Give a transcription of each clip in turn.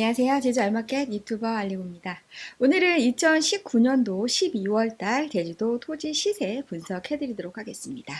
안녕하세요. 제주 알마켓 유튜버 알리고입니다. 오늘은 2019년도 12월달 제주도 토지 시세 분석해드리도록 하겠습니다.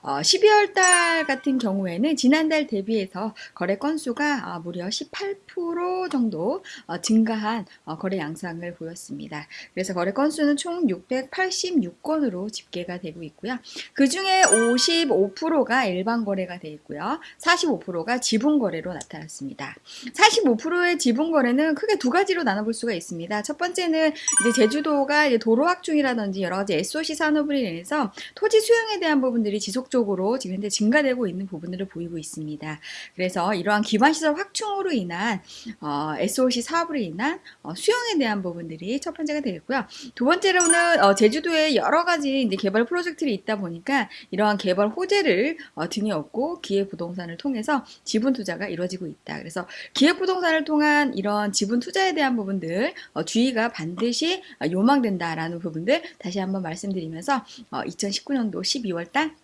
어, 12월달 같은 경우에는 지난달 대비해서 거래 건수가 어, 무려 18% 정도 어, 증가한 어, 거래 양상을 보였습니다. 그래서 거래 건수는 총 686건으로 집계가 되고 있고요. 그 중에 55%가 일반 거래가 되어 있고요. 45%가 지분 거래로 나타났습니다. 45%의 지분 지분 거래는 크게 두 가지로 나눠볼 수가 있습니다. 첫 번째는 이제 제주도가 이제 도로 확충이라든지 여러 가지 SOC 산업을 인해서 토지 수용에 대한 부분들이 지속적으로 지금 현재 증가되고 있는 부분들을 보이고 있습니다. 그래서 이러한 기반시설 확충으로 인한 어, SOC 사업으로 인한 어, 수용에 대한 부분들이 첫 번째가 되겠고요. 두 번째로는 어, 제주도에 여러 가지 이제 개발 프로젝트들이 있다 보니까 이러한 개발 호재를 어, 등에 업고 기획부동산을 통해서 지분 투자가 이루어지고 있다. 그래서 기획부동산을 통한 이런 지분 투자에 대한 부분들 어, 주의가 반드시 요망된다라는 부분들 다시 한번 말씀드리면서 어, 2019년도 12월달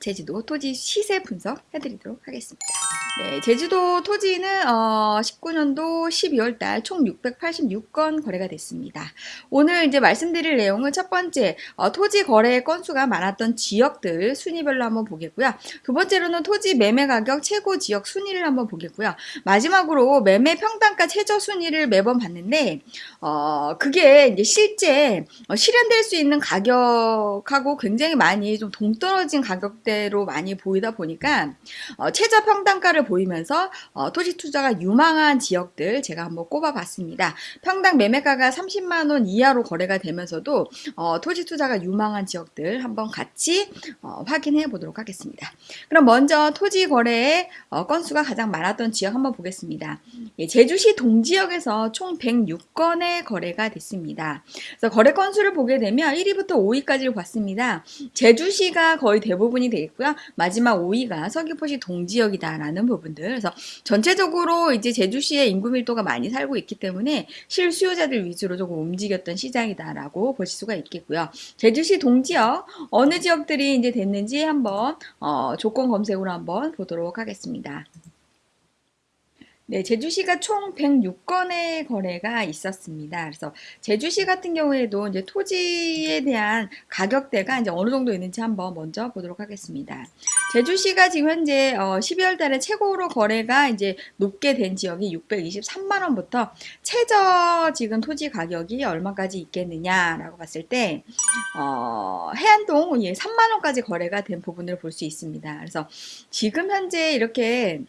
제주도 토지 시세 분석 해드리도록 하겠습니다. 네, 제주도 토지는 어, 19년도 12월 달 총 686건 거래가 됐습니다. 오늘 이제 말씀드릴 내용은 첫 번째 어, 토지 거래 건수가 많았던 지역들 순위별로 한번 보겠고요. 두 번째로는 토지 매매 가격 최고 지역 순위를 한번 보겠고요. 마지막으로 매매 평단가 최저 순위를 매번 봤는데 어, 그게 이제 실제 어, 실현될 수 있는 가격하고 굉장히 많이 좀 동떨어진 가격대로 많이 보이다 보니까 어, 최저 평단가를 보이면서 어, 토지 투자가 유망한 지역들 제가 한번 꼽아봤습니다. 평당 매매가가 30만 원 이하로 거래가 되면서도 어, 토지 투자가 유망한 지역들 한번 같이 어, 확인해 보도록 하겠습니다. 그럼 먼저 토지 거래의 어, 건수가 가장 많았던 지역 한번 보겠습니다. 예, 제주시 동지역에서 총 106건의 거래가 됐습니다. 그래서 거래 건수를 보게 되면 1위부터 5위까지를 봤습니다. 제주시가 거의 대부분이 되겠고요. 마지막 5위가 서귀포시 동지역이다라는 부분 부분들. 그래서 전체적으로 이제 제주시의 인구 밀도가 많이 살고 있기 때문에 실수요자들 위주로 조금 움직였던 시장이다라고 보실 수가 있겠고요. 제주시 동지역 어느 지역들이 이제 됐는지 한번 어, 조건 검색으로 한번 보도록 하겠습니다. 네, 제주시가 총 106건의 거래가 있었습니다. 그래서 제주시 같은 경우에도 이제 토지에 대한 가격대가 이제 어느 정도 있는지 한번 먼저 보도록 하겠습니다. 제주시가 지금 현재 어 12월 달에 최고로 거래가 이제 높게 된 지역이 623만 원부터 최저 지금 토지 가격이 얼마까지 있겠느냐라고 봤을 때 어, 해안동 예, 3만 원까지 거래가 된 부분을 볼 수 있습니다. 그래서 지금 현재 이렇게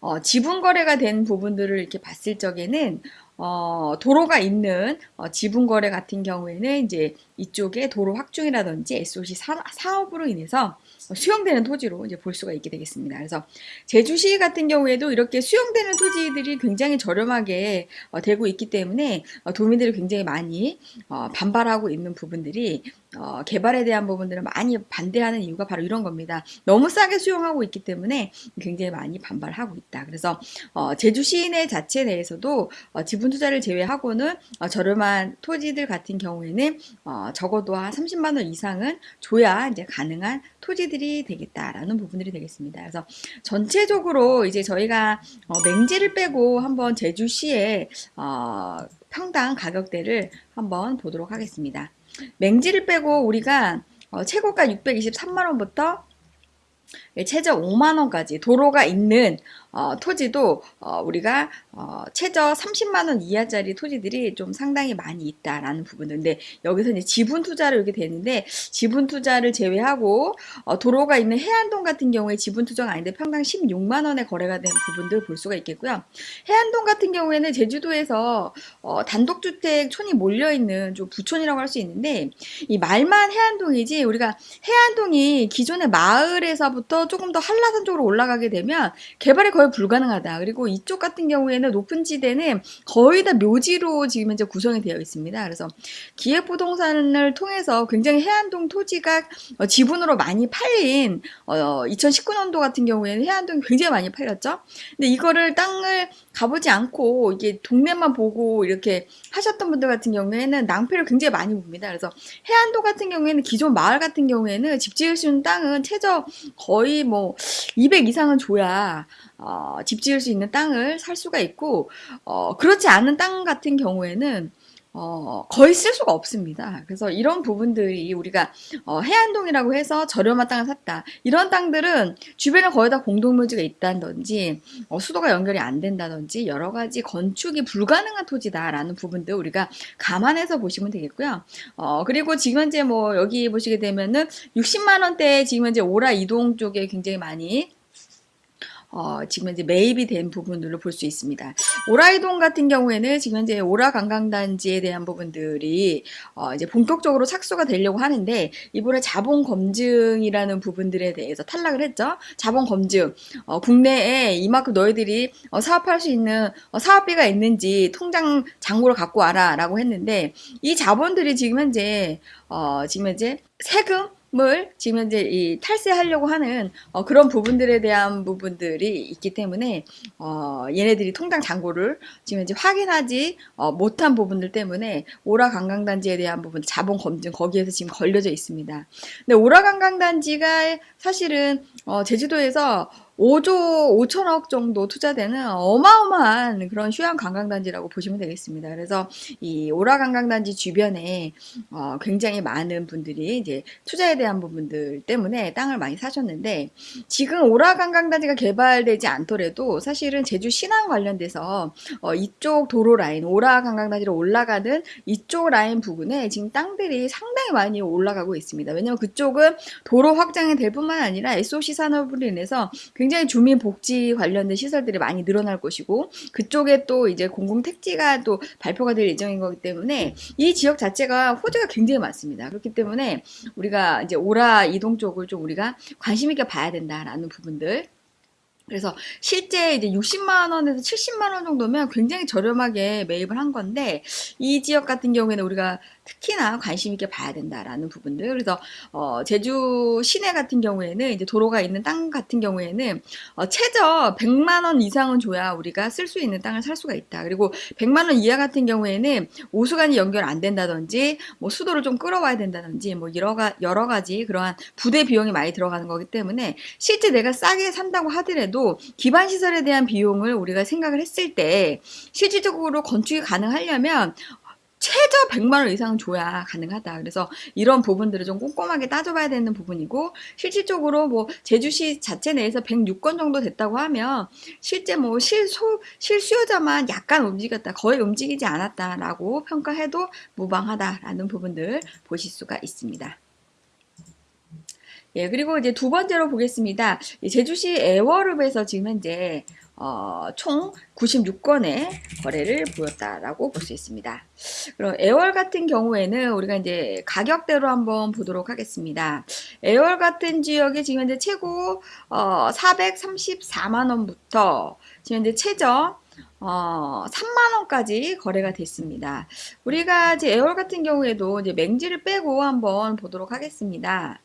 어, 지분 거래가 된 부분들을 이렇게 봤을 적에는 어, 도로가 있는 어, 지분 거래 같은 경우에는 이제 이쪽에 도로 확충이라든지 SOC 사, 사업으로 인해서 수용되는 토지로 이제 볼 수가 있게 되겠습니다. 그래서 제주시 같은 경우에도 이렇게 수용되는 토지들이 굉장히 저렴하게 어, 되고 있기 때문에 어, 도민들이 굉장히 많이 어, 반발하고 있는 부분들이 어, 개발에 대한 부분들을 많이 반대하는 이유가 바로 이런 겁니다. 너무 싸게 수용하고 있기 때문에 굉장히 많이 반발하고 있다. 그래서 어, 제주 시내 자체 내에서도 어, 지분 투자를 제외하고는 어, 저렴한 토지들 같은 경우에는 어, 적어도 한 30만 원 이상은 줘야 이제 가능한 토지들이 되겠다라는 부분들이 되겠습니다. 그래서 전체적으로 이제 저희가 어, 맹지를 빼고 한번 제주시의 평당 가격대를 한번 보도록 하겠습니다. 맹지를 빼고 우리가 어, 최고가 623만원부터 최저 5만원까지 도로가 있는 어, 토지도 어, 우리가 어, 최저 30만 원 이하짜리 토지들이 좀 상당히 많이 있다라는 부분인데 여기서 이제 지분 투자를 이렇게 되는데 지분 투자를 제외하고 어, 도로가 있는 해안동 같은 경우에 지분 투자가 아닌데 평당 16만 원에 거래가 된 부분들 볼 수가 있겠고요. 해안동 같은 경우에는 제주도에서 어, 단독주택 촌이 몰려 있는 좀 부촌이라고 할 수 있는데 이 말만 해안동이지 우리가 해안동이 기존의 마을에서부터 조금 더 한라산 쪽으로 올라가게 되면 개발이 거의 불가능하다. 그리고 이쪽 같은 경우에는 높은 지대는 거의 다 묘지로 지금 현재 구성이 되어 있습니다. 그래서 기획부동산을 통해서 굉장히 해안동 토지가 어, 지분으로 많이 팔린 2019년도 어, 같은 경우에는 해안동이 굉장히 많이 팔렸죠. 근데 이거를 땅을 가보지 않고 이게 동네만 보고 이렇게 하셨던 분들 같은 경우에는 낭패를 굉장히 많이 봅니다. 그래서 해안도 같은 경우에는 기존 마을 같은 경우에는 집 지을 수 있는 땅은 최저 거의 뭐 200 이상은 줘야 어, 집 지을 수 있는 땅을 살 수가 있고 어, 그렇지 않은 땅 같은 경우에는 어, 거의 쓸 수가 없습니다. 그래서 이런 부분들이 우리가 어, 해안동이라고 해서 저렴한 땅을 샀다. 이런 땅들은 주변에 거의 다 공동묘지가 있다든지 어, 수도가 연결이 안 된다든지 여러 가지 건축이 불가능한 토지다라는 부분들 우리가 감안해서 보시면 되겠고요. 어, 그리고 지금 현재 뭐 여기 보시게 되면은 60만 원대 지금 현재 오라 이동 쪽에 굉장히 많이 어, 지금 이제 매입이 된 부분들로 볼 수 있습니다. 오라이동 같은 경우에는 지금 현재 오라 관광단지에 대한 부분들이 어, 이제 본격적으로 착수가 되려고 하는데 이번에 자본 검증이라는 부분들에 대해서 탈락을 했죠. 자본 검증 어, 국내에 이만큼 너희들이 어, 사업할 수 있는 어, 사업비가 있는지 통장 잔고를 갖고 와라라고 했는데 이 자본들이 지금 현재 어, 지금 현재 세금 을 지금 현재 이 탈세하려고 하는 어, 그런 부분들에 대한 부분들이 있기 때문에 어, 얘네들이 통장 잔고를 지금 현재 확인하지 어, 못한 부분들 때문에 오라 관광단지에 대한 부분 자본 검증 거기에서 지금 걸려져 있습니다. 근데 오라 관광단지가 사실은 어, 제주도에서 5조 5천억 정도 투자되는 어마어마한 그런 휴양 관광단지라고 보시면 되겠습니다. 그래서 이 오라 관광단지 주변에 어, 굉장히 많은 분들이 이제 투자에 대한 부분들 때문에 땅을 많이 사셨는데 지금 오라 관광단지가 개발되지 않더라도 사실은 제주 신안 관련돼서 어, 이쪽 도로 라인 오라 관광단지로 올라가는 이쪽 라인 부근에 지금 땅들이 상당히 많이 올라가고 있습니다. 왜냐하면 그쪽은 도로 확장이 될 뿐만 아니라 SOC 산업으로 인해서 굉장히 주민 복지 관련된 시설들이 많이 늘어날 것이고 그쪽에 또 이제 공공 택지가 또 발표가 될 예정인 거기 때문에 이 지역 자체가 호재가 굉장히 많습니다. 그렇기 때문에 우리가 이제 오라 이동 쪽을 좀 우리가 관심 있게 봐야 된다라는 부분들 그래서 실제 이제 60만 원에서 70만 원 정도면 굉장히 저렴하게 매입을 한 건데 이 지역 같은 경우에는 우리가 특히나 관심 있게 봐야 된다라는 부분들. 그래서 어, 제주 시내 같은 경우에는 이제 도로가 있는 땅 같은 경우에는 어, 최저 100만 원 이상은 줘야 우리가 쓸 수 있는 땅을 살 수가 있다. 그리고 100만 원 이하 같은 경우에는 오수관이 연결 안 된다든지 뭐 수도를 좀 끌어와야 된다든지 뭐 여러, 가, 여러 가지 그러한 부대 비용이 많이 들어가는 거기 때문에 실제 내가 싸게 산다고 하더라도 기반 시설에 대한 비용을 우리가 생각을 했을 때 실질적으로 건축이 가능하려면 최저 100만 원 이상 줘야 가능하다. 그래서 이런 부분들을 좀 꼼꼼하게 따져봐야 되는 부분이고 실질적으로 뭐 제주시 자체 내에서 106건 정도 됐다고 하면 실제 뭐 실소 실수요자만 약간 움직였다. 거의 움직이지 않았다라고 평가해도 무방하다라는 부분들 보실 수가 있습니다. 예, 그리고 이제 두 번째로 보겠습니다. 제주시 애월읍에서 지금 현재 어, 총 96건의 거래를 보였다라고 볼 수 있습니다. 그럼 애월 같은 경우에는 우리가 이제 가격대로 한번 보도록 하겠습니다. 애월 같은 지역에 지금 현재 최고 어, 434만 원부터 지금 현재 최저 어, 3만 원까지 거래가 됐습니다. 우리가 이제 애월 같은 경우에도 이제 맹지를 빼고 한번 보도록 하겠습니다.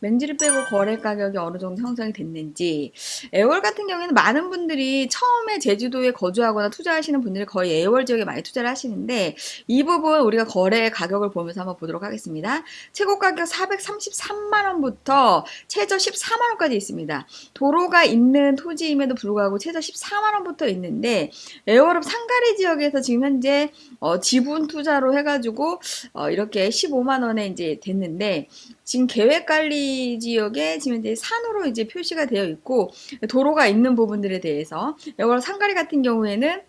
맹지를 빼고 거래 가격이 어느 정도 형성이 됐는지 애월 같은 경우에는 많은 분들이 처음에 제주도에 거주하거나 투자하시는 분들이 거의 애월 지역에 많이 투자를 하시는데 이 부분 우리가 거래 가격을 보면서 한번 보도록 하겠습니다. 최고 가격 433만 원부터 최저 14만 원까지 있습니다. 도로가 있는 토지임에도 불구하고 최저 14만 원부터 있는데 애월읍 상가리 지역에서 지금 현재 어, 지분 투자로 해가지고 어, 이렇게 15만 원에 이제 됐는데 지금 계획 관리 지역에 이제 산으로 이제 표시가 되어 있고 도로가 있는 부분들에 대해서 이걸 상가리 같은 경우에는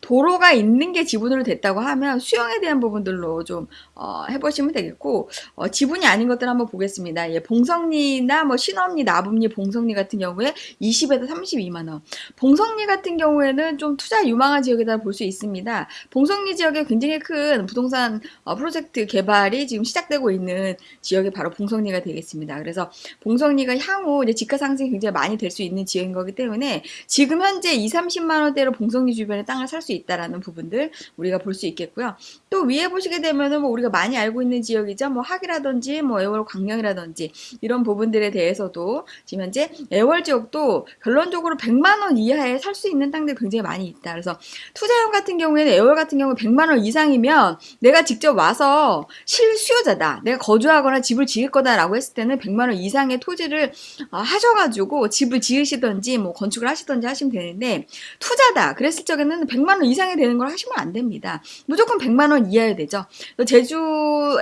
도로가 있는 게 지분으로 됐다고 하면 수영에 대한 부분들로 좀 어, 해보시면 되겠고 어, 지분이 아닌 것들 한번 보겠습니다. 예, 봉성리나 뭐 신업리, 나북리, 봉성리 같은 경우에 20에서 32만 원. 봉성리 같은 경우에는 좀 투자 유망한 지역이다 볼 수 있습니다. 봉성리 지역에 굉장히 큰 부동산 어, 프로젝트 개발이 지금 시작되고 있는 지역이 바로 봉성리가 되겠습니다. 그래서 봉성리가 향후 이제 집가 상승이 굉장히 많이 될 수 있는 지역인 거기 때문에 지금 현재 2, 30만 원대로 봉성리 주변에 땅을 살 수수 있다라는 부분들 우리가 볼 수 있겠고요. 또 위에 보시게 되면은 뭐 우리가 많이 알고 있는 지역이죠. 뭐 학이라든지 뭐 애월 광명이라든지 이런 부분들에 대해서도 지금 현재 애월 지역도 결론적으로 100만 원 이하에 살 수 있는 땅들이 굉장히 많이 있다. 그래서 투자용 같은 경우에는 애월 같은 경우 100만 원 이상이면 내가 직접 와서 실수요자다. 내가 거주하거나 집을 지을 거다라고 했을 때는 100만 원 이상의 토지를 어, 하셔가지고 집을 지으시던지 뭐 건축을 하시던지 하시면 되는데 투자다. 그랬을 적에는 100만 원 이상이 되는 걸 하시면 안 됩니다. 무조건 100만 원 이하야 되죠. 제주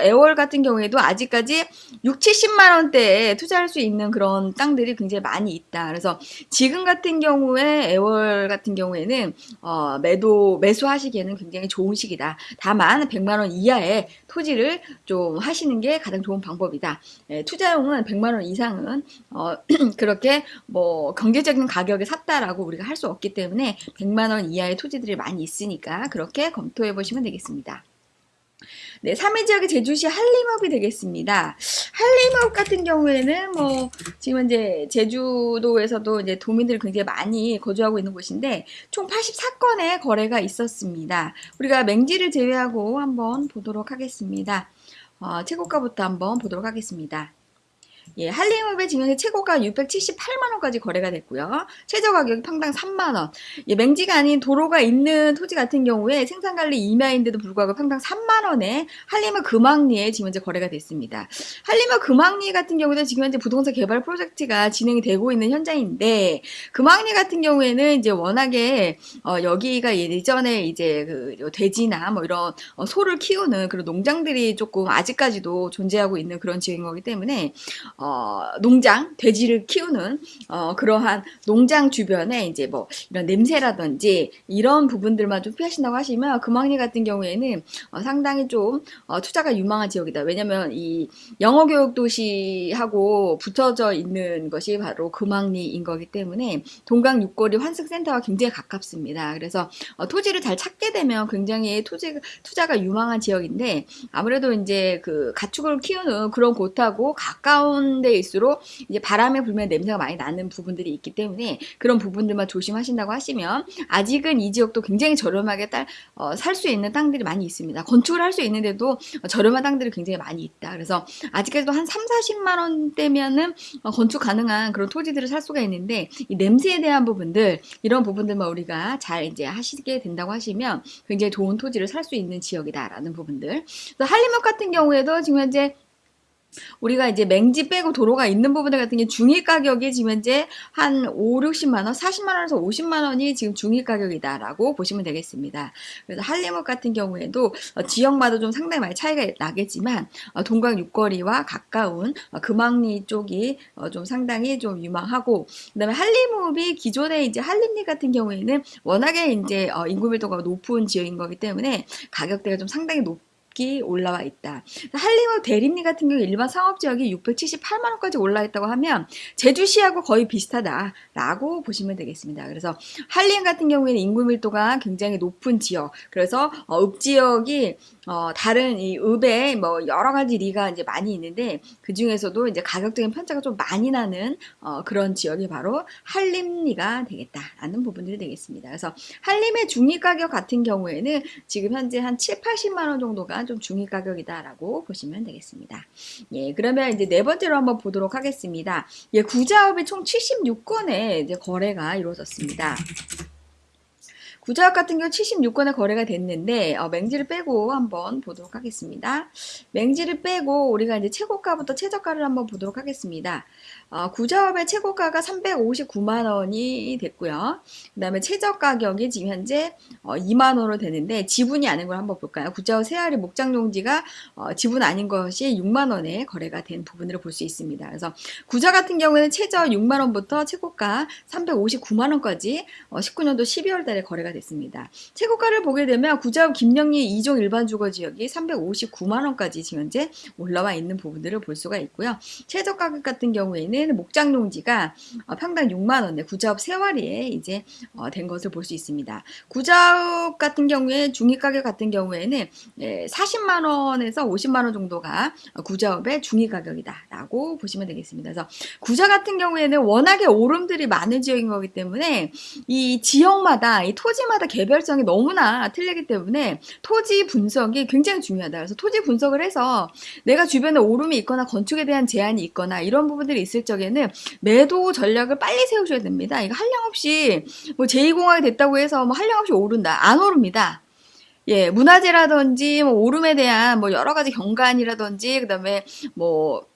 애월 같은 경우에도 아직까지 6, 70만 원대에 투자할 수 있는 그런 땅들이 굉장히 많이 있다. 그래서 지금 같은 경우에 애월 같은 경우에는 어, 매도 매수하시기에는 굉장히 좋은 시기다. 다만 100만 원 이하의 토지를 좀 하시는 게 가장 좋은 방법이다. 예, 투자용은 100만 원 이상은 어, 그렇게 뭐 경제적인 가격에 샀다라고 우리가 할 수 없기 때문에 100만 원 이하의 토지들이 많이 있으니까 그렇게 검토해 보시면 되겠습니다. 네, 3위 지역이 제주시 한림읍이 되겠습니다. 한림읍 같은 경우에는 뭐 지금 이제 제주도에서도 이제 도민들이 굉장히 많이 거주하고 있는 곳인데 총 84건의 거래가 있었습니다. 우리가 맹지를 제외하고 한번 보도록 하겠습니다. 어, 최고가부터 한번 보도록 하겠습니다. 예, 한림읍의 지금 최고가 678만원까지 거래가 됐고요. 최저 가격이 평당 3만원. 예, 맹지가 아닌 도로가 있는 토지 같은 경우에 생산관리 임야인데도 불구하고 평당 3만원에 한림읍 금왕리에 지금 현재 거래가 됐습니다. 한림읍 금왕리 같은 경우는 지금 현재 부동산 개발 프로젝트가 진행이 되고 있는 현장인데 금왕리 같은 경우에는 이제 워낙에 어, 여기가 예전에 이제 그 돼지나 뭐 이런 어, 소를 키우는 그런 농장들이 조금 아직까지도 존재하고 있는 그런 지역인 거기 때문에 어, 농장, 돼지를 키우는 어, 그러한 농장 주변에 이제 뭐 이런 냄새라든지 이런 부분들만 좀 피하신다고 하시면 금왕리 같은 경우에는 어, 상당히 좀 어, 투자가 유망한 지역이다. 왜냐면 이 영어 교육 도시하고 붙어져 있는 것이 바로 금왕리인 거기 때문에 동강 육거리 환승센터와 굉장히 가깝습니다. 그래서 어, 토지를 잘 찾게 되면 굉장히 토지, 투자가 유망한 지역인데 아무래도 이제 그 가축을 키우는 그런 곳하고 가까운 데일수록 이제 바람에 불면 냄새가 많이 나는 부분들이 있기 때문에 그런 부분들만 조심하신다고 하시면 아직은 이 지역도 굉장히 저렴하게 어, 살수 있는 땅들이 많이 있습니다. 건축을 할 수 있는데도 저렴한 땅들이 굉장히 많이 있다. 그래서 아직까지도 한 3, 40만 원대면은 어, 건축 가능한 그런 토지들을 살 수가 있는데 이 냄새에 대한 부분들 이런 부분들만 우리가 잘 이제 하시게 된다고 하시면 굉장히 좋은 토지를 살 수 있는 지역이다라는 부분들. 한림역 같은 경우에도 지금 현재 우리가 이제 맹지 빼고 도로가 있는 부분들 같은 게 중위 가격이 지금 현재 한 5, 60만 원, 40만 원에서 50만 원이 지금 중위 가격이다라고 보시면 되겠습니다. 그래서 한림읍 같은 경우에도 어, 지역마다 좀 상당히 많이 차이가 나겠지만 어, 동강 육거리와 가까운 어, 금왕리 쪽이 좀 상당히 좀 유망하고 그다음에 한림읍이 기존에 이제 한림리 같은 경우에는 워낙에 이제 인구 밀도가 높은 지역인 거기 때문에 가격대가 좀 상당히 높 가격이 올라와 있다. 한림읍 대림리 같은 경우 일반 상업지역이 678만 원까지 올라 있다고 하면 제주시하고 거의 비슷하다라고 보시면 되겠습니다. 그래서 한림 같은 경우에는 인구 밀도가 굉장히 높은 지역, 그래서 어, 읍 지역이 어, 다른 이 읍에 뭐 여러 가지 리가 이제 많이 있는데 그 중에서도 이제 가격적인 편차가 좀 많이 나는 어, 그런 지역이 바로 한림리가 되겠다라는 부분들이 되겠습니다. 그래서 한림의 중위 가격 같은 경우에는 지금 현재 한 7, 80만 원 정도가 좀 중위 가격이다라고 보시면 되겠습니다. 예, 그러면 이제 네 번째로 한번 보도록 하겠습니다. 예, 구자업이 총 76건의 이제 거래가 이루어졌습니다. 구자역 같은 경우 76건의 거래가 됐는데 어, 맹지를 빼고 한번 보도록 하겠습니다. 맹지를 빼고 우리가 이제 최고가부터 최저가를 한번 보도록 하겠습니다. 어, 구자업의 최고가가 359만 원이 됐고요. 그 다음에 최저 가격이 지금 현재 어, 2만 원으로 되는데 지분이 아닌 걸 한번 볼까요? 구자업 세아리 목장용지가 어, 지분 아닌 것이 6만 원에 거래가 된 부분으로 볼 수 있습니다. 그래서 구자 같은 경우에는 최저 6만 원부터 최고가 359만 원까지 19년도 12월 달에 거래가 됐습니다. 최고가를 보게 되면 구자읍 김영리 2종 일반 주거 지역이 359만 원까지 지금 현재 올라와 있는 부분들을 볼 수가 있고요. 최저 가격 같은 경우에는 목장 농지가 어, 평당 6만 원에 구자읍 세월이에 이제 어, 된 것을 볼 수 있습니다. 구자읍 같은 경우에 중위 가격 같은 경우에는 40만 원에서 50만 원 정도가 구자읍의 중위 가격이다 라고 보시면 되겠습니다. 그래서 구자 같은 경우에는 워낙에 오름들이 많은 지역인 거기 때문에 이 지역마다 이 토지 토지마다 개별성이 너무나 틀리기 때문에 토지 분석이 굉장히 중요하다. 그래서 토지 분석을 해서 내가 주변에 오름이 있거나 건축에 대한 제한이 있거나 이런 부분들이 있을 적에는 매도 전략을 빨리 세우셔야 됩니다. 이거 한량 없이 뭐 제2공학이 됐다고 해서 뭐 한량 없이 오른다. 안 오릅니다. 예, 문화재라든지 뭐 오름에 대한 뭐 여러 가지 경관이라든지 그다음에 뭐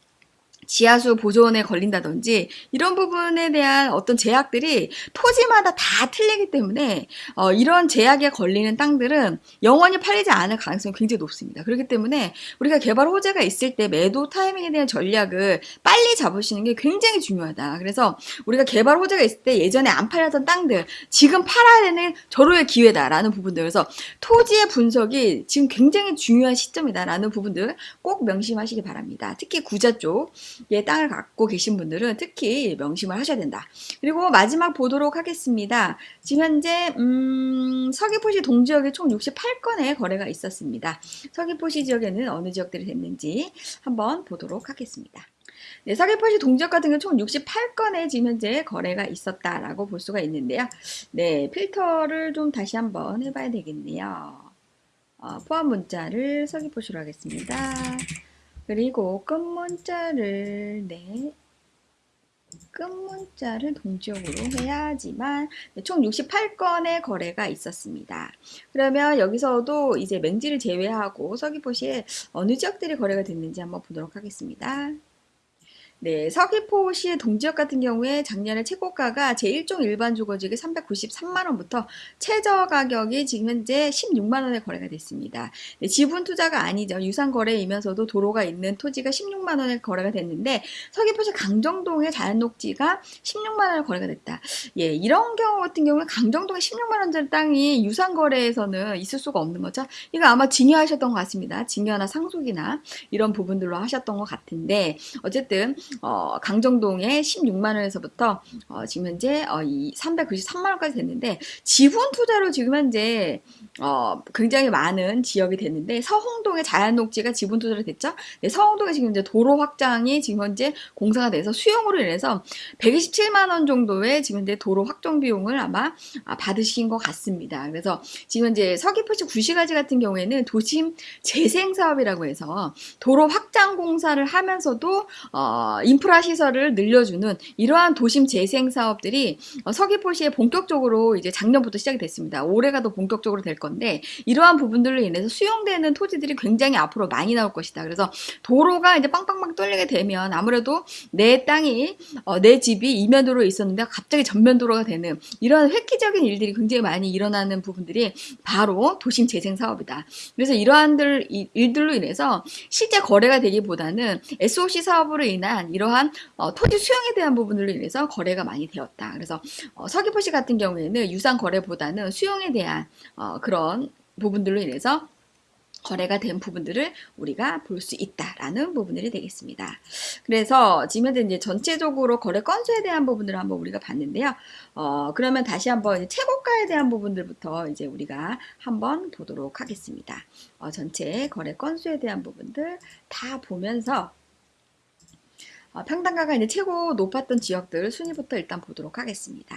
지하수 보존에 걸린다든지 이런 부분에 대한 어떤 제약들이 토지마다 다 틀리기 때문에 어, 이런 제약에 걸리는 땅들은 영원히 팔리지 않을 가능성이 굉장히 높습니다. 그렇기 때문에 우리가 개발 호재가 있을 때 매도 타이밍에 대한 전략을 빨리 잡으시는 게 굉장히 중요하다. 그래서 우리가 개발 호재가 있을 때 예전에 안 팔렸던 땅들 지금 팔아야 되는 절호의 기회다라는 부분들 그래서 토지의 분석이 지금 굉장히 중요한 시점이다라는 부분들 꼭 명심하시기 바랍니다. 특히 구자 쪽 예, 땅을 갖고 계신 분들은 특히 명심을 하셔야 된다. 그리고 마지막 보도록 하겠습니다. 지금 현재 음, 서귀포시 동지역에 총 68건의 거래가 있었습니다. 서귀포시 지역에는 어느 지역들이 됐는지 한번 보도록 하겠습니다. 네, 서귀포시 동지역 같은 경우 총 68건의 지금 현재 거래가 있었다라고 볼 수가 있는데요. 네, 필터를 좀 다시 한번 해봐야 되겠네요. 어, 포함 문자를 서귀포시로 하겠습니다. 그리고 끝문자를 네 끝문자를 동지역으로 해야지만 네, 총 68건의 거래가 있었습니다. 그러면 여기서도 이제 맹지를 제외하고 서귀포시에 어느 지역들이 거래가 됐는지 한번 보도록 하겠습니다. 네, 서귀포시의 동지역 같은 경우에 작년에 최고가가 제1종 일반 주거지역이 393만원부터 최저 가격이 지금 현재 16만원에 거래가 됐습니다. 네, 지분 투자가 아니죠. 유상 거래이면서도 도로가 있는 토지가 16만원에 거래가 됐는데 서귀포시 강정동의 자연녹지가 16만원에 거래가 됐다. 예, 이런 경우 같은 경우에 강정동에 16만원짜리 땅이 유상 거래에서는 있을 수가 없는 거죠. 이거 아마 증여하셨던 것 같습니다. 증여나 상속이나 이런 부분들로 하셨던 것 같은데 어쨌든 어, 강정동에 16만 원에서부터 어, 지금 현재 어, 이 393만 원까지 됐는데 지분 투자로 지금 현재 어, 굉장히 많은 지역이 됐는데 서홍동의 자연녹지가 지분 투자로 됐죠. 네, 서홍동에 지금 이제 도로 확장이 지금 현재 공사가 돼서 수용으로 인해서 127만 원 정도의 지금 현재 도로 확정 비용을 아마 아, 받으신 것 같습니다. 그래서 지금 현재 서귀포시 구시가지 같은 경우에는 도심 재생 사업이라고 해서 도로 확장 공사를 하면서도 어, 인프라 시설을 늘려주는 이러한 도심 재생 사업들이 어, 서귀포시에 본격적으로 이제 작년부터 시작이 됐습니다. 올해가 더 본격적으로 될 건데 이러한 부분들로 인해서 수용되는 토지들이 굉장히 앞으로 많이 나올 것이다. 그래서 도로가 이제 빵빵빵 뚫리게 되면 아무래도 내 땅이 어, 내 집이 이면도로 있었는데 갑자기 전면도로가 되는 이러한 획기적인 일들이 굉장히 많이 일어나는 부분들이 바로 도심 재생 사업이다. 그래서 이러한 일들로 인해서 실제 거래가 되기보다는 SOC 사업으로 인한 이러한 어, 토지 수용에 대한 부분으로 인해서 거래가 많이 되었다. 그래서 어, 서귀포시 같은 경우에는 유상 거래보다는 수용에 대한 어, 그런 부분들로 인해서 거래가 된 부분들을 우리가 볼 수 있다라는 부분들이 되겠습니다. 그래서 지금 현재 이제 전체적으로 거래 건수에 대한 부분들을 한번 우리가 봤는데요. 어, 그러면 다시 한번 최고가에 대한 부분들부터 이제 우리가 한번 보도록 하겠습니다. 어, 전체 거래 건수에 대한 부분들 다 보면서 어, 평당가가 이제 최고 높았던 지역들 순위부터 일단 보도록 하겠습니다.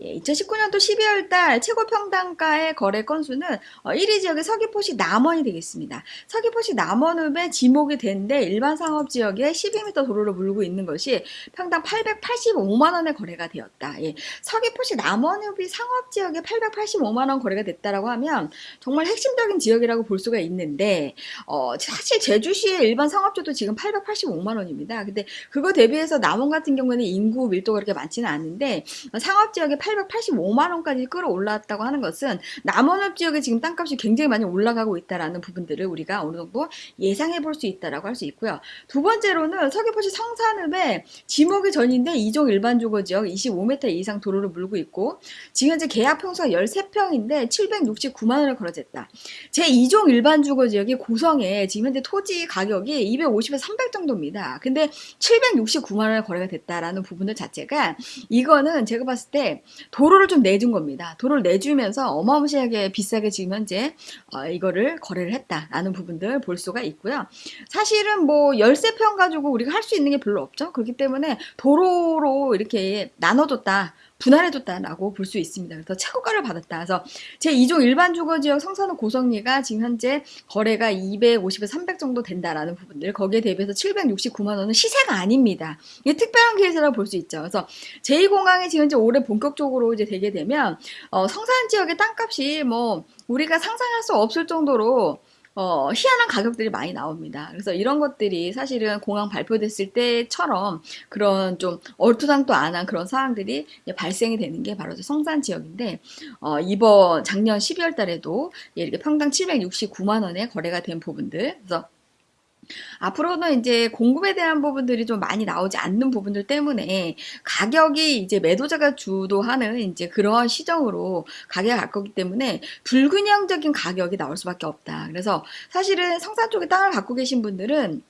예, 2019년도 12월 달 최고 평당가의 거래 건수는 1위 어, 지역의 서귀포시 남원이 되겠습니다. 서귀포시 남원읍에 지목이 된데 일반 상업 지역에 12m 도로를 물고 있는 것이 평당 885만 원의 거래가 되었다. 예, 서귀포시 남원읍이 상업 지역에 885만 원 거래가 됐다라고 하면 정말 핵심적인 지역이라고 볼 수가 있는데 어, 사실 제주시의 일반 상업주도 지금 885만 원입니다. 근데 그거 대비해서 남원 같은 경우에는 인구 밀도가 그렇게 많지는 않은데 상업 지역 지역에 885만 원까지 끌어올랐다고 하는 것은 남원읍 지역에 지금 땅값이 굉장히 많이 올라가고 있다라는 부분들을 우리가 어느 정도 예상해 볼 수 있다라고 할 수 있고요. 두 번째로는 서귀포시 성산읍에 지목이 전인데 2종 일반 주거 지역 25m 이상 도로를 물고 있고 지금 현재 계약 평수가 13평인데 769만 원을 걸어졌다. 제 2종 일반 주거 지역이 고성에 지금 현재 토지 가격이 250에서 300 정도입니다. 근데 769만 원에 거래가 됐다라는 부분들 자체가 이거는 제가 봤을 때 도로를 좀 내준 겁니다. 도로를 내주면서 어마무시하게 비싸게 지금 현재 어, 이거를 거래를 했다라는 부분들 볼 수가 있고요. 사실은 뭐 열세 평 가지고 우리가 할 수 있는 게 별로 없죠. 그렇기 때문에 도로로 이렇게 나눠줬다. 분할해줬다라고 볼 수 있습니다. 그래서 최고가를 받았다. 그래서 제 2종 일반 주거지역 성산호 고성리가 지금 현재 거래가 250에서 300 정도 된다라는 부분들 거기에 대비해서 769만 원은 시세가 아닙니다. 이게 특별한 케이스라고 볼 수 있죠. 그래서 제2공항이 지금 이제 올해 본격적으로 이제 되게 되면 어, 성산 지역의 땅값이 뭐 우리가 상상할 수 없을 정도로 어, 희한한 가격들이 많이 나옵니다. 그래서 이런 것들이 사실은 공항 발표됐을 때처럼 그런 좀 얼토당토 안한 그런 상황들이 발생이 되는 게 바로 성산 지역인데, 어, 이번 작년 12월 달에도 이렇게 평당 769만 원에 거래가 된 부분들. 그래서 앞으로는 이제 공급에 대한 부분들이 좀 많이 나오지 않는 부분들 때문에 가격이 이제 매도자가 주도하는 이제 그러한 시정으로 가격이 갈 거기 때문에 불균형적인 가격이 나올 수밖에 없다. 그래서 사실은 성산 쪽에 땅을 갖고 계신 분들은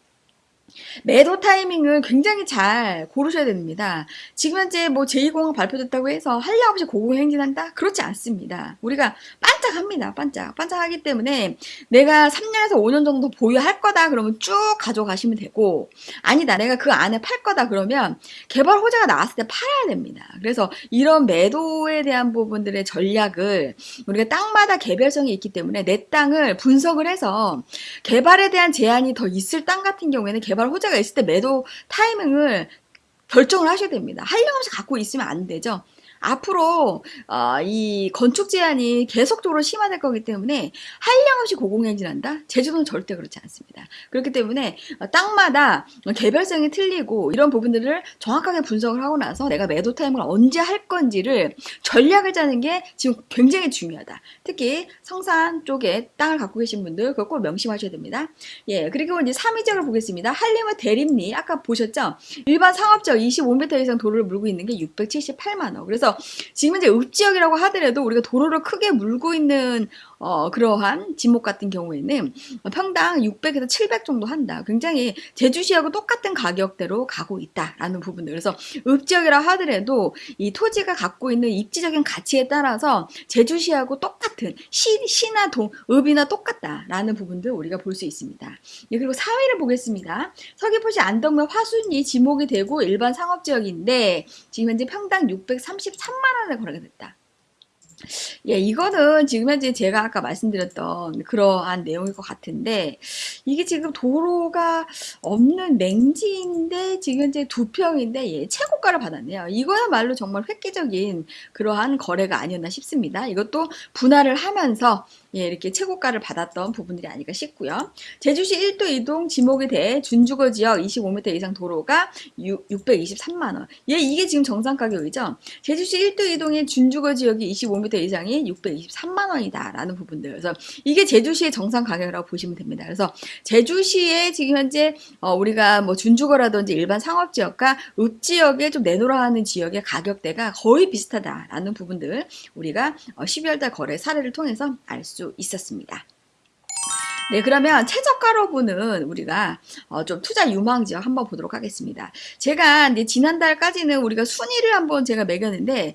매도 타이밍을 굉장히 잘 고르셔야 됩니다. 지금 현재 뭐 제2공항 발표됐다고 해서 한량 없이 고공행진한다? 그렇지 않습니다. 우리가 반짝합니다. 반짝. 반짝하기 때문에 내가 3년에서 5년 정도 보유할 거다 그러면 쭉 가져가시면 되고 아니다. 내가 그 안에 팔 거다 그러면 개발 호재가 나왔을 때 팔아야 됩니다. 그래서 이런 매도에 대한 부분들의 전략을 우리가 땅마다 개별성이 있기 때문에 내 땅을 분석을 해서 개발에 대한 제한이 더 있을 땅 같은 경우에는 개발 개발 호재가 있을 때 매도 타이밍을 결정을 하셔야 됩니다. 한량 없이 갖고 있으면 안 되죠. 앞으로 어, 이 건축 제한이 계속적으로 심화될 거기 때문에 한량없이 고공행진한다? 제주도는 절대 그렇지 않습니다. 그렇기 때문에 땅마다 개별성이 틀리고 이런 부분들을 정확하게 분석을 하고 나서 내가 매도 타임을 언제 할 건지를 전략을 짜는 게 지금 굉장히 중요하다. 특히 성산 쪽에 땅을 갖고 계신 분들 그걸 꼭 명심하셔야 됩니다. 예, 그리고 이제 3위 지역을 보겠습니다. 한림읍 대림리 아까 보셨죠? 일반 상업지역 25m 이상 도로를 물고 있는 게 678만 원. 그래서 그래서 지금 이제 읍지역이라고 하더라도 우리가 도로를 크게 물고 있는 어, 그러한 지목 같은 경우에는 평당 600에서 700 정도 한다. 굉장히 제주시하고 똑같은 가격대로 가고 있다라는 부분들. 그래서 읍지역이라 하더라도 이 토지가 갖고 있는 입지적인 가치에 따라서 제주시하고 똑같은 시, 시나 동, 읍이나 똑같다라는 부분들 우리가 볼 수 있습니다. 예, 그리고 4위를 보겠습니다. 서귀포시 안덕면 화순이 지목이 되고 일반 상업지역인데 지금 현재 평당 633만 원에 거래가 됐다. 예, 이거는 지금 현재 제가 아까 말씀드렸던 그러한 내용일 것 같은데 이게 지금 도로가 없는 맹지인데 지금 현재 두 평인데 예, 최고가를 받았네요. 이거야말로 정말 획기적인 그러한 거래가 아니었나 싶습니다. 이것도 분할을 하면서 예, 이렇게 최고가를 받았던 부분들이 아닐까 싶고요. 제주시 1도 이동 지목에 대해 준주거 지역 25m 이상 도로가 6, 623만원. 예, 이게 지금 정상 가격이죠. 제주시 1도 이동의 준주거 지역이 25m 이상이 623만원이다. 라는 부분들. 그래서 이게 제주시의 정상 가격이라고 보시면 됩니다. 그래서 제주시에 지금 현재 어, 우리가 뭐 준주거라든지 일반 상업 지역과 읍 지역에 좀 내놓으라 하는 지역의 가격대가 거의 비슷하다라는 부분들 우리가 어, 12월달 거래 사례를 통해서 알 수수 있었습니다. 네, 그러면 최저가로 보는 우리가 어, 좀 투자 유망 지역 한번 보도록 하겠습니다. 제가 이제 지난달까지는 우리가 순위를 한번 제가 매겼는데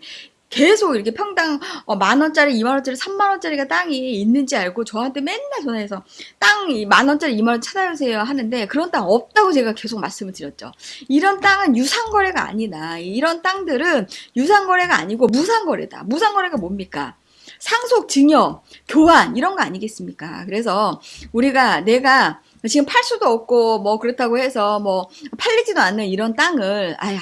계속 이렇게 평당 어, 만원짜리, 이만원짜리, 삼만원짜리가 땅이 있는지 알고 저한테 맨날 전화해서 땅이 만원짜리, 이만원 찾아주세요 하는데 그런 땅 없다고 제가 계속 말씀을 드렸죠. 이런 땅은 유상거래가 아니다. 이런 땅들은 유상거래가 아니고 무상거래다. 무상거래가 뭡니까? 상속, 증여, 교환 이런 거 아니겠습니까? 그래서 우리가 내가 지금 팔 수도 없고 뭐 그렇다고 해서 뭐 팔리지도 않는 이런 땅을 아이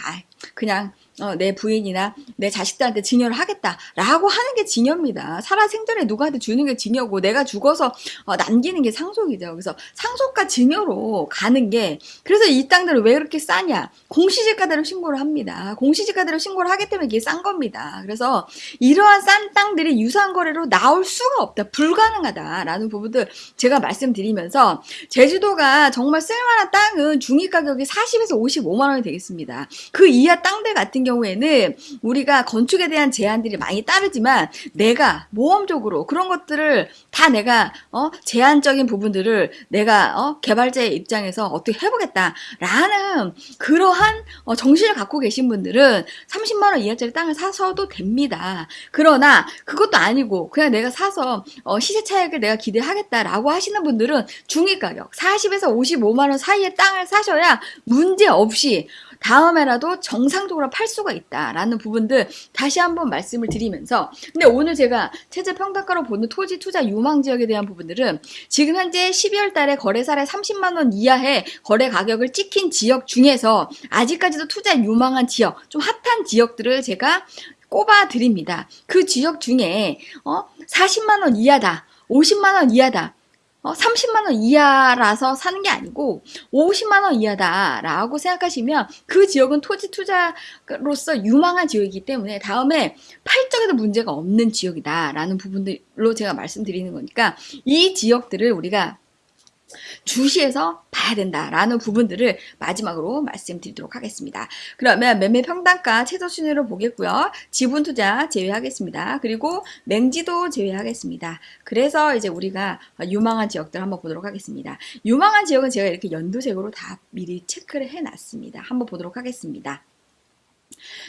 그냥 어, 내 부인이나 내 자식들한테 증여를 하겠다라고 하는 게 증여입니다. 살아 생전에 누구한테 주는 게 증여고 내가 죽어서 어, 남기는 게 상속이죠. 그래서 상속과 증여로 가는 게 그래서 이 땅들을 왜 그렇게 싸냐? 공시지가대로 신고를 합니다. 공시지가대로 신고를 하기 때문에 이게 싼 겁니다. 그래서 이러한 싼 땅들이 유상거래로 나올 수가 없다. 불가능하다라는 부분들 제가 말씀드리면서 제주도가 정말 쓸만한 땅은 중위 가격이 40에서 55만 원이 되겠습니다. 그 이하 땅들 같은 경우 경우에는 우리가 건축에 대한 제한들이 많이 따르지만 내가 모험적으로 그런 것들을 다 내가 어 제한적인 부분들을 내가 어 개발자의 입장에서 어떻게 해보겠다라는 그러한 어 정신을 갖고 계신 분들은 30만 원 이하짜리 땅을 사서도 됩니다. 그러나 그것도 아니고 그냥 내가 사서 어 시세 차익을 내가 기대하겠다라고 하시는 분들은 중위 가격 40에서 55만 원 사이의 땅을 사셔야 문제 없이 다음에라도 정상적으로 팔 수가 있다라는 부분들 다시 한번 말씀을 드리면서 근데 오늘 제가 체제 평단가로 보는 토지 투자 유망 지역에 대한 부분들은 지금 현재 12월 달에 거래사례 30만 원 이하의 거래 가격을 찍힌 지역 중에서 아직까지도 투자 유망한 지역, 좀 핫한 지역들을 제가 꼽아 드립니다. 그 지역 중에 어 40만 원 이하다. 50만 원 이하다. 어, 30만 원 이하라서 사는 게 아니고 50만 원 이하다라고 생각하시면 그 지역은 토지 투자로서 유망한 지역이기 때문에 다음에 팔 적에도 문제가 없는 지역이다라는 부분들로 제가 말씀드리는 거니까 이 지역들을 우리가 주시해서 봐야 된다라는 부분들을 마지막으로 말씀드리도록 하겠습니다. 그러면 매매 평단가 최저 순위로 보겠고요. 지분 투자 제외하겠습니다. 그리고 맹지도 제외하겠습니다. 그래서 이제 우리가 유망한 지역들 한번 보도록 하겠습니다. 유망한 지역은 제가 이렇게 연두색으로 다 미리 체크를 해놨습니다. 한번 보도록 하겠습니다.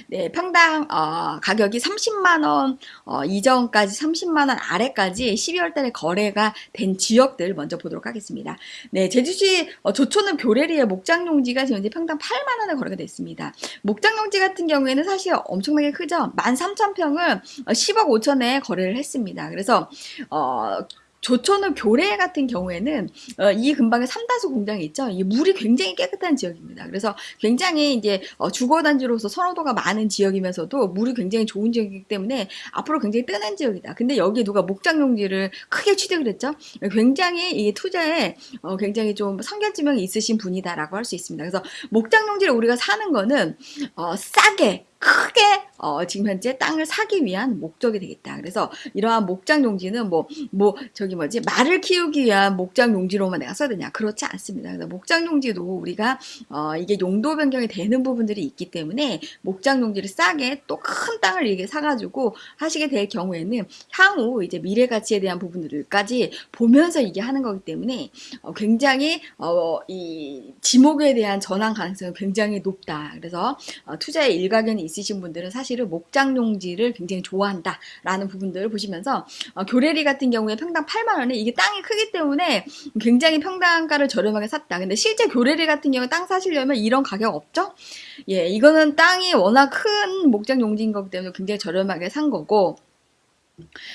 네, 평당 어, 가격이 30만 원 어, 이전까지 30만 원 아래까지 12월 달에 거래가 된 지역들 먼저 보도록 하겠습니다. 네, 제주시 어, 조촌읍 교래리의 목장용지가 현재 평당 8만 원에 거래가 됐습니다. 목장용지 같은 경우에는 사실 엄청나게 크죠. 13,000평을 10억 5천에 거래를 했습니다. 그래서 어, 조촌읍 교래 같은 경우에는 어, 이 근방에 삼다수 공장이 있죠. 이 물이 굉장히 깨끗한 지역입니다. 그래서 굉장히 이제 어, 주거단지로서 선호도가 많은 지역이면서도 물이 굉장히 좋은 지역이기 때문에 앞으로 굉장히 뜨는 지역이다. 근데 여기에 누가 목장용지를 크게 취득을 했죠. 굉장히 이 투자에 어, 굉장히 좀 성견지명이 있으신 분이다라고 할 수 있습니다. 그래서 목장용지를 우리가 사는 거는 어, 싸게 크게 어, 지금 현재 땅을 사기 위한 목적이 되겠다. 그래서 이러한 목장 용지는 뭐, 뭐, 저기 뭐지, 말을 키우기 위한 목장 용지로만 내가 써야 되냐. 그렇지 않습니다. 그래서 목장 용지도 우리가, 어, 이게 용도 변경이 되는 부분들이 있기 때문에 목장 용지를 싸게 또 큰 땅을 이렇게 사가지고 하시게 될 경우에는 향후 이제 미래 가치에 대한 부분들까지 보면서 이게 하는 거기 때문에 어, 굉장히, 어, 이 지목에 대한 전환 가능성이 굉장히 높다. 그래서 어, 투자에 일가견이 있으신 분들은 사실은 목장 용지를 굉장히 좋아한다라는 부분들을 보시면서 어, 교래리 같은 경우에 평당 8만 원에 이게 땅이 크기 때문에 굉장히 평당가를 저렴하게 샀다. 근데 실제 교래리 같은 경우 땅 사시려면 이런 가격 없죠? 예, 이거는 땅이 워낙 큰 목장 용지인 거기 때문에 굉장히 저렴하게 산 거고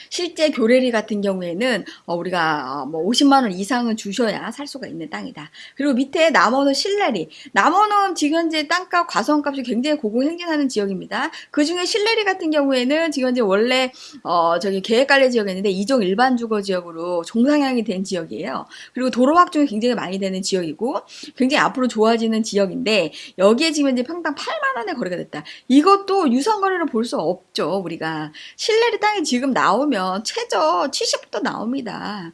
실제 교래리 같은 경우에는 어, 우리가 어, 뭐 50만 원 이상은 주셔야 살 수가 있는 땅이다. 그리고 밑에 남원은 실내리. 남원은 지금 현재 땅값, 과수원값이 굉장히 고공행진하는 지역입니다. 그 중에 실내리 같은 경우에는 지금 현재 원래 어, 저기 계획관리 지역이었는데 이종 일반 주거 지역으로 종상향이 된 지역이에요. 그리고 도로 확충이 굉장히 많이 되는 지역이고 굉장히 앞으로 좋아지는 지역인데 여기에 지금 현재 평당 8만 원에 거래가 됐다. 이것도 유상 거래로 볼수 없죠. 우리가 실내리 땅이 지금 나오면 최저 70부터 나옵니다.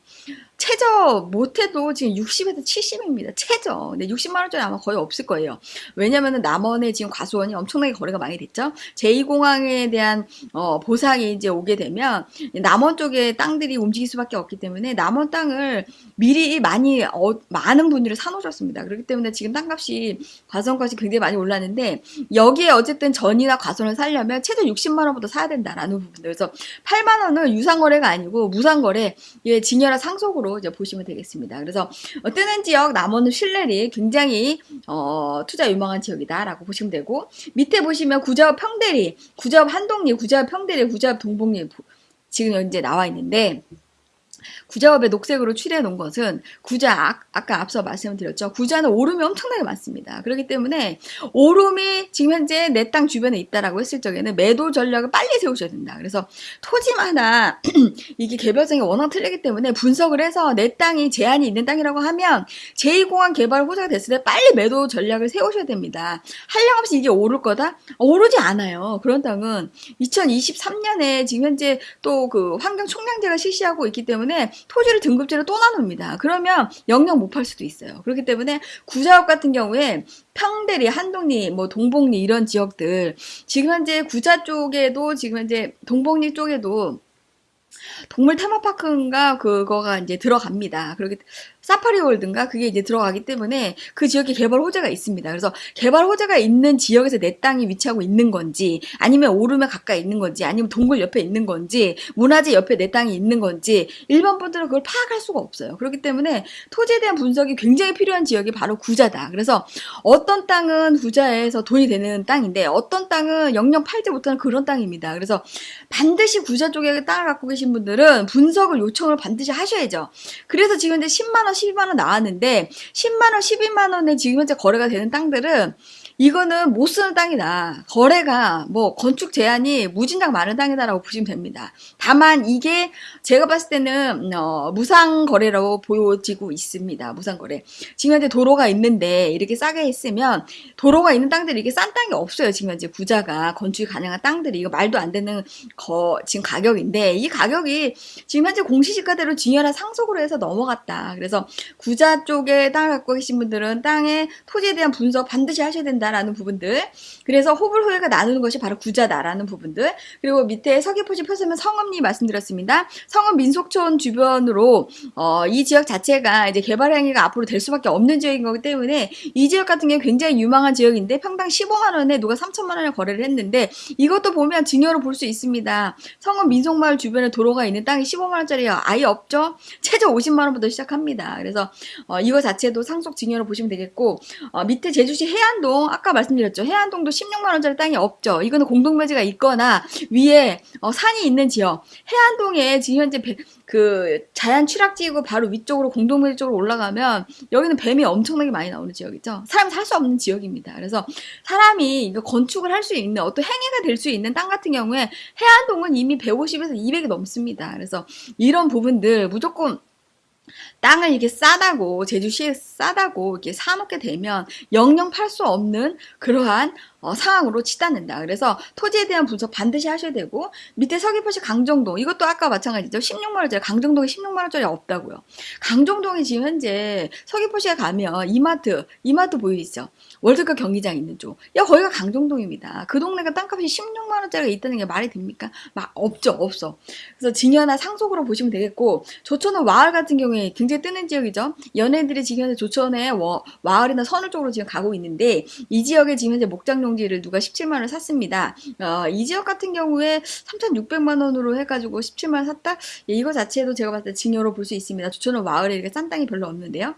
최저 못해도 지금 60에서 70입니다. 최저. 근데 60만 원짜리 아마 거의 없을 거예요. 왜냐면은 남원에 지금 과수원이 엄청나게 거래가 많이 됐죠. 제2공항에 대한 어, 보상이 이제 오게 되면 남원 쪽에 땅들이 움직일 수밖에 없기 때문에 남원 땅을 미리 많이 어, 많은 분들이 사놓으셨습니다. 그렇기 때문에 지금 땅값이 과수원값이 굉장히 많이 올랐는데 여기에 어쨌든 전이나 과수원을 살려면 최소 60만 원부터 사야 된다라는 부분들. 그래서 8만 원은 유상거래가 아니고 무상거래, 예, 진열화 상속으로 이제 보시면 되겠습니다. 그래서 어, 뜨는 지역 남원은 신뢰리 굉장히 어, 투자 유망한 지역이다라고 보시면 되고 밑에 보시면 구자읍 평대리, 구자읍 한동리, 구자읍 평대리, 구자읍 동복리 지금 현재 나와 있는데 구자업에 녹색으로 칠해 놓은 것은 구자 아 까 앞서 말씀드렸죠. 구자는 오름이 엄청나게 많습니다. 그렇기 때문에 오름이 지금 현재 내 땅 주변에 있다라고 했을 적에는 매도 전략을 빨리 세우셔야 된다. 그래서 토지마다 이게 개별성이 워낙 틀리기 때문에 분석을 해서 내 땅이 제한이 있는 땅이라고 하면 제2공항 개발 호재가 됐을 때 빨리 매도 전략을 세우셔야 됩니다. 한량없이 이게 오를 거다? 오르지 않아요. 그런 땅은 2023년에 지금 현재 또 그 환경 총량제가 실시하고 있기 때문에 토지를 등급제로 또 나눕니다. 그러면 영영 못 팔 수도 있어요. 그렇기 때문에 구자업 같은 경우에 평대리, 한동리, 뭐 동복리 이런 지역들 지금 현재 구자 쪽에도 지금 현재 동복리 쪽에도 동물 테마파크인가 그거가 이제 들어갑니다. 그렇게 사파리 월드인가 그게 이제 들어가기 때문에 그 지역에 개발 호재가 있습니다. 그래서 개발 호재가 있는 지역에서 내 땅이 위치하고 있는 건지 아니면 오름에 가까이 있는 건지 아니면 동굴 옆에 있는 건지 문화재 옆에 내 땅이 있는 건지 일반 분들은 그걸 파악할 수가 없어요. 그렇기 때문에 토지에 대한 분석이 굉장히 필요한 지역이 바로 구자다. 그래서 어떤 땅은 구자에서 돈이 되는 땅인데 어떤 땅은 영영 팔지 못하는 그런 땅입니다. 그래서 반드시 구자 쪽에 땅을 갖고 계신 분들은 분석을 요청을 반드시 하셔야죠. 그래서 지금 이제 10만 원, 12만 원 나왔는데 10만 원, 12만 원에 지금 현재 거래가 되는 땅들은 이거는 못 쓰는 땅이다. 거래가 뭐 건축 제한이 무진장 많은 땅이다라고 보시면 됩니다. 다만 이게 제가 봤을 때는 어, 무상 거래라고 보여지고 있습니다. 무상 거래. 지금 현재 도로가 있는데 이렇게 싸게 했으면 도로가 있는 땅들이 이게 싼 땅이 없어요. 지금 현재 구자가 건축이 가능한 땅들이 이거 말도 안 되는 거 지금 가격인데 이 가격이 지금 현재 공시지가대로 진열한 상속으로 해서 넘어갔다. 그래서 구자 쪽에 땅을 갖고 계신 분들은 땅의 토지에 대한 분석 반드시 하셔야 된다라는 부분들. 그래서 호불호가 나누는 것이 바로 구자다라는 부분들. 그리고 밑에 서귀포시 표서면 성읍리 말씀드렸습니다. 성읍 민속촌 주변으로 어, 이 지역 자체가 이제 개발 행위가 앞으로 될 수밖에 없는 지역인 거기 때문에 이 지역 같은 경우 굉장히 유망한 지역인데 평당 15만 원에 누가 3천만 원에 거래를 했는데 이것도 보면 증여로 볼 수 있습니다. 성읍 민속마을 주변에 도로가 있는 땅이 15만 원짜리가 아예 없죠. 최저 50만 원부터 시작합니다. 그래서 어, 이거 자체도 상속 증여로 보시면 되겠고 어, 밑에 제주시 해안동 아까 말씀드렸죠. 해안동도 16만 원짜리 땅이 없죠. 이거는 공동묘지가 있거나 위에 어, 산이 있는 지역. 해안동에 지금 현재 배, 그 자연 취락지이고 바로 위쪽으로 공동묘지 쪽으로 올라가면 여기는 뱀이 엄청나게 많이 나오는 지역이죠. 사람이 살 수 없는 지역입니다. 그래서 사람이 이거 건축을 할 수 있는 어떤 행위가 될 수 있는 땅 같은 경우에 해안동은 이미 150에서 200이 넘습니다. 그래서 이런 부분들 무조건 땅을 이렇게 싸다고 제주시에 싸다고 이렇게 사놓게 되면 영영 팔 수 없는 그러한 어, 상황으로 치닫는다. 그래서 토지에 대한 분석 반드시 하셔야 되고 밑에 서귀포시 강정동 이것도 아까 마찬가지죠. 16만 원짜리 강정동에 16만 원짜리 없다고요. 강정동이 지금 현재 서귀포시에 가면 이마트 이마트 보이시죠? 월드컵 경기장 있는 쪽. 야 거기가 강정동입니다. 그 동네가 땅값이 16만 원짜리가 있다는 게 말이 됩니까? 막 없죠 없어. 그래서 증여나 상속으로 보시면 되겠고 조천은 와을 같은 경우에 굉장히 뜨는 지역이죠. 연예인들이 지금 현재 조천에 와을이나 선을 쪽으로 지금 가고 있는데 이 지역에 지금 현재 목장용 농지를 누가 17만 원 샀습니다. 어, 이 지역 같은 경우에 3,600만 원으로 해가지고 17만 원 샀다? 예, 이거 자체도 제가 봤을 때 증여로 볼 수 있습니다. 조천은 마을에 이렇게 싼 땅이 별로 없는데요.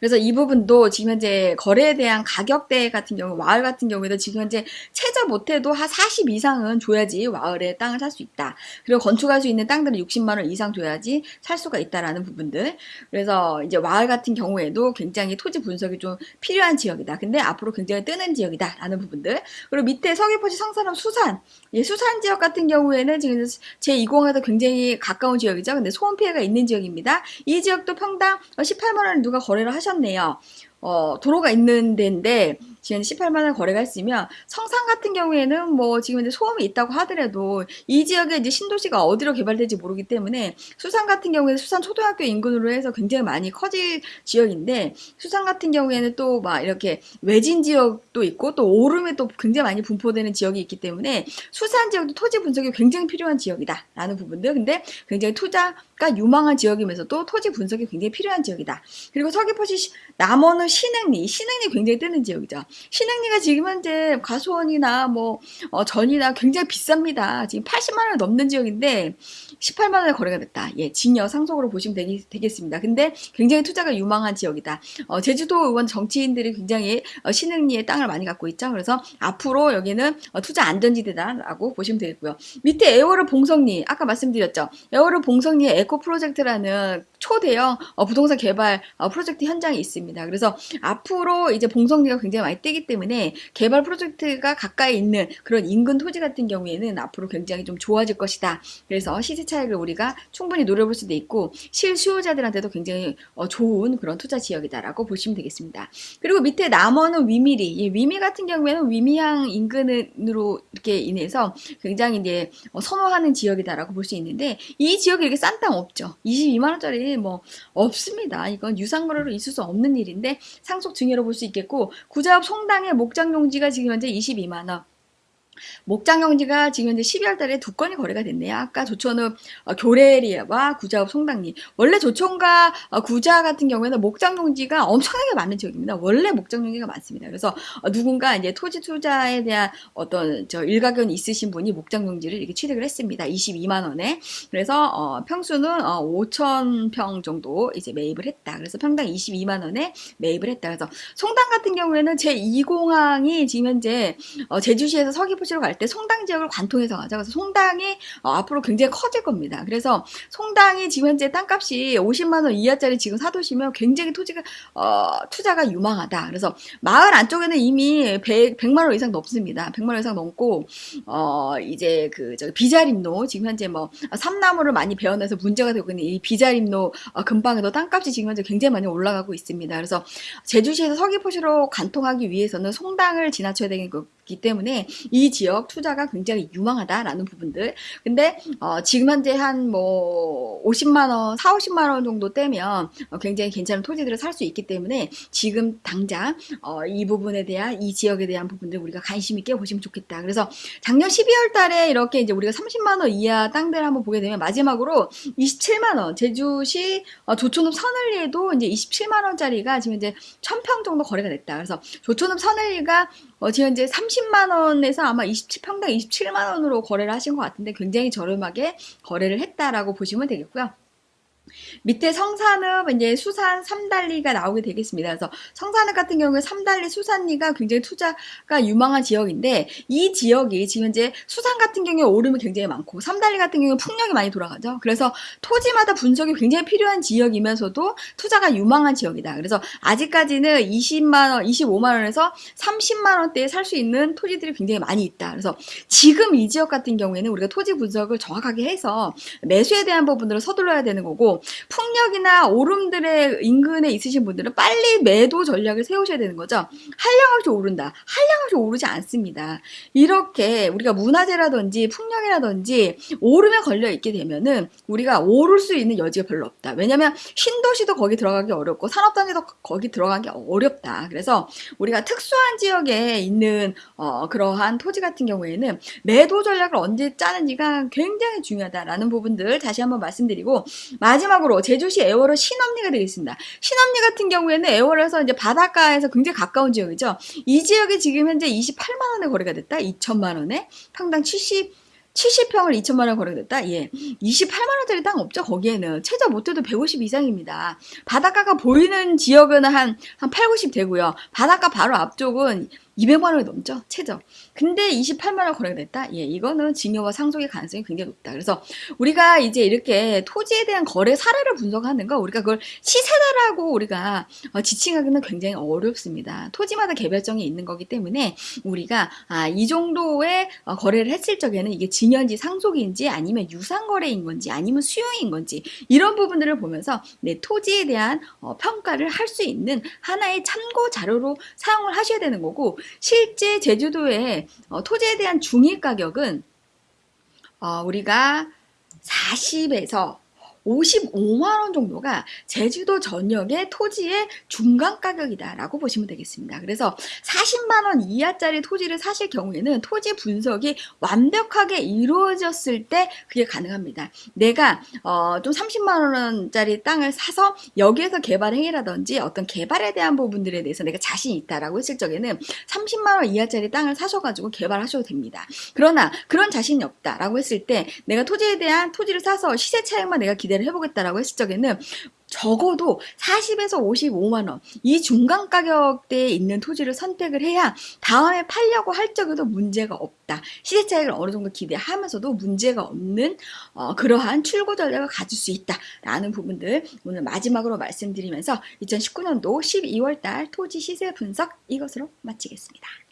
그래서 이 부분도 지금 현재 거래에 대한 가격대 같은 경우 와을 같은 경우에도 지금 현재 최저 못해도 한 40 이상은 줘야지 와을에 땅을 살 수 있다. 그리고 건축할 수 있는 땅들은 60만 원 이상 줘야지 살 수가 있다라는 부분들. 그래서 이제 와을 같은 경우에도 굉장히 토지 분석이 좀 필요한 지역이다. 근데 앞으로 굉장히 뜨는 지역이다라는 부분들. 그리고 밑에 서귀포시 성산읍 수산. 예, 수산 지역 같은 경우에는 지금 제2공에도 굉장히 가까운 지역이죠. 근데 소음 피해가 있는 지역입니다. 이 지역도 평당 18만 원을 누가 거래를 하셨 하셨네요. 어, 도로가 있는 데인데 지금 18만 원 거래가 있으면 성산 같은 경우에는 뭐 지금 이제 소음이 있다고 하더라도 이 지역에 이제 신도시가 어디로 개발될지 모르기 때문에 수산 같은 경우에는 수산 초등학교 인근으로 해서 굉장히 많이 커질 지역인데 수산 같은 경우에는 또 막 이렇게 외진 지역도 있고 또 오름에 또 굉장히 많이 분포되는 지역이 있기 때문에 수산 지역도 토지 분석이 굉장히 필요한 지역이다 라는 부분들. 근데 굉장히 투자가 유망한 지역이면서도 토지 분석이 굉장히 필요한 지역이다. 그리고 서귀포시 남원은 신흥리 신흥리 굉장히 뜨는 지역이죠 신흥리가 지금 현재 과수원이나 뭐 어, 전이나 굉장히 비쌉니다. 지금 80만 원 넘는 지역인데 18만 원에 거래가 됐다. 예, 증여 상속으로 보시면 되기, 되겠 습니다. 근데 굉장히 투자가 유망한 지역이다. 어, 제주도 의원 정치인들이 굉장히 어, 신흥리에 땅을 많이 갖고 있죠. 그래서 앞으로 여기는 어, 투자 안전지대다라고 보시면 되겠고요. 밑에 애월읍 봉성리 아까 말씀드렸죠. 애월읍 봉성리 에코 프로젝트라는 초대형 어, 부동산 개발 어, 프로젝트 현장이 있습니다. 그래서 앞으로 이제 봉성리가 굉장히 많이 뜨기 때문에 개발 프로젝트가 가까이 있는 그런 인근 토지 같은 경우에는 앞으로 굉장히 좀 좋아질 것이다. 그래서 시세 차익을 우리가 충분히 노려볼 수도 있고 실수요자들한테도 굉장히 어, 좋은 그런 투자 지역이다라고 보시면 되겠습니다. 그리고 밑에 남원은 위미리, 이 위미 같은 경우에는 위미항 인근으로 이렇게 인해서 굉장히 이제 선호하는 지역이다라고 볼 수 있는데 이 지역이 이렇게 싼 땅 없죠. 22만 원짜리 뭐 없습니다. 이건 유상거래로 있을 수 없는 일인데 상속 증여로 볼 수 있겠고 구자읍 송당의 목장 용지가 지금 현재 22만 원. 목장용지가 지금 이제 12월 달에 두 건이 거래가 됐네요. 아까 조천읍 어, 교래리와 구자읍 송당리. 원래 조천과 어, 구자 같은 경우에는 목장용지가 엄청나게 많은 지역입니다. 원래 목장용지가 많습니다. 그래서 어, 누군가 이제 토지 투자에 대한 어떤 저 일가견 있으신 분이 목장용지를 이렇게 취득을 했습니다. 22만 원에. 그래서 어, 평수는 어, 5천 평 정도 이제 매입을 했다. 그래서 평당 22만 원에 매입을 했다. 그래서 송당 같은 경우에는 제 2공항이 지금 현재 어, 제주시에서 서귀포 시로 갈 때 송당 지역을 관통해서 가죠. 그래서 송당이 어, 앞으로 굉장히 커질 겁니다. 그래서 송당이 지금 현재 땅값이 50만 원 이하짜리 지금 사두시면 굉장히 토지가 어, 투자가 유망하다. 그래서 마을 안쪽에는 이미 100, 100만 원 이상 넘습니다. 100만 원 이상 넘고 어, 이제 그저 비자림로 지금 현재 뭐 삼나무를 많이 베어내서 문제가 되고 있는 이 비자림로 어, 근방에도 땅값이 지금 현재 굉장히 많이 올라가고 있습니다. 그래서 제주시에서 서귀포시로 관통하기 위해서는 송당을 지나쳐야 되는 거기 때문에 이 지역 투자가 굉장히 유망하다라는 부분들. 근데 어, 지금 현재 한 뭐 50만 원, 4, 50만 원 정도 떼면 어, 굉장히 괜찮은 토지들을 살 수 있기 때문에 지금 당장 어, 이 부분에 대한 이 지역에 대한 부분들 우리가 관심 있게 보시면 좋겠다. 그래서 작년 12월 달에 이렇게 이제 우리가 30만 원 이하 땅들을 한번 보게 되면 마지막으로 27만 원 제주시 어, 조촌읍 서늘리에도 이제 27만 원짜리가 지금 이제 1000평 정도 거래가 됐다. 그래서 조촌읍 서늘리가 어, 지금 이제 30만 원에서 아마 27, 평당 27만 원으로 거래를 하신 것 같은데 굉장히 저렴하게 거래를 했다라고 보시면 되겠고요. 밑에 성산읍 이제 수산 삼달리가 나오게 되겠습니다. 그래서 성산읍 같은 경우에 삼달리 수산리가 굉장히 투자가 유망한 지역인데 이 지역이 지금 이제 수산 같은 경우에 오름이 굉장히 많고 삼달리 같은 경우에 풍력이 많이 돌아가죠. 그래서 토지마다 분석이 굉장히 필요한 지역이면서도 투자가 유망한 지역이다. 그래서 아직까지는 20만 원, 25만 원에서 30만 원대에 살 수 있는 토지들이 굉장히 많이 있다. 그래서 지금 이 지역 같은 경우에는 우리가 토지 분석을 정확하게 해서 매수에 대한 부분들을 서둘러야 되는 거고 풍력이나 오름들의 인근에 있으신 분들은 빨리 매도 전략을 세우셔야 되는 거죠. 한량없이 오른다. 한량없이 오르지 않습니다. 이렇게 우리가 문화재라든지 풍력이라든지 오름에 걸려 있게 되면은 우리가 오를 수 있는 여지가 별로 없다. 왜냐면 신도시도 거기 들어가기 어렵고 산업단지도 거기 들어가기 어렵다. 그래서 우리가 특수한 지역에 있는 어, 그러한 토지 같은 경우에는 매도 전략을 언제 짜는지가 굉장히 중요하다라는 부분들 다시 한번 말씀드리고 마지막 으로 제주시 애월은 신엄리가 되겠습니다. 신엄리 같은 경우에는 애월에서 이제 바닷가에서 굉장히 가까운 지역이죠. 이 지역이 지금 현재 28만 원에 거래가 됐다. 2천만 원에 평당 70 70평을 2천만 원 거래됐다? 예. 28만 원짜리 땅 없죠, 거기에는. 최저 못해도 150 이상입니다. 바닷가가 보이는 지역은 한, 한 8, 90 되고요. 바닷가 바로 앞쪽은 200만 원이 넘죠, 최저. 근데 28만 원 거래가 됐다? 예, 이거는 증여와 상속의 가능성이 굉장히 높다. 그래서 우리가 이제 이렇게 토지에 대한 거래 사례를 분석하는 거, 우리가 그걸 시세다라고 우리가 어, 지칭하기는 굉장히 어렵습니다. 토지마다 개별성이 있는 거기 때문에 우리가 아, 이 정도의 어, 거래를 했을 적에는 이게 증여인지 상속인지 아니면 유상거래인 건지 아니면 수용인 건지 이런 부분들을 보면서 내 토지에 대한 어, 평가를 할 수 있는 하나의 참고 자료로 사용을 하셔야 되는 거고 실제 제주도 의 어, 토지에 대한 중위 가격은 어, 우리가 40에서 55만 원 정도가 제주도 전역의 토지의 중간 가격이다라고 보시면 되겠습니다. 그래서 40만 원 이하짜리 토지를 사실 경우에는 토지 분석이 완벽하게 이루어졌을 때 그게 가능합니다. 내가 어, 좀 30만 원짜리 땅을 사서 여기에서 개발 행위라든지 어떤 개발에 대한 부분들에 대해서 내가 자신 있다라고 했을 적에는 30만 원 이하짜리 땅을 사셔가지고 개발하셔도 됩니다. 그러나 그런 자신이 없다라고 했을 때 내가 토지에 대한 토지를 사서 시세 차익만 내가 기대 기대를 해보겠다라고 했을 적에는 적어도 40에서 55만 원 이 중간 가격대에 있는 토지를 선택을 해야 다음에 팔려고 할 적에도 문제가 없다. 시세 차익을 어느 정도 기대하면서도 문제가 없는 어, 그러한 출고 전략을 가질 수 있다라는 부분들 오늘 마지막으로 말씀드리면서 2019년도 12월 달 토지 시세 분석 이것으로 마치겠습니다.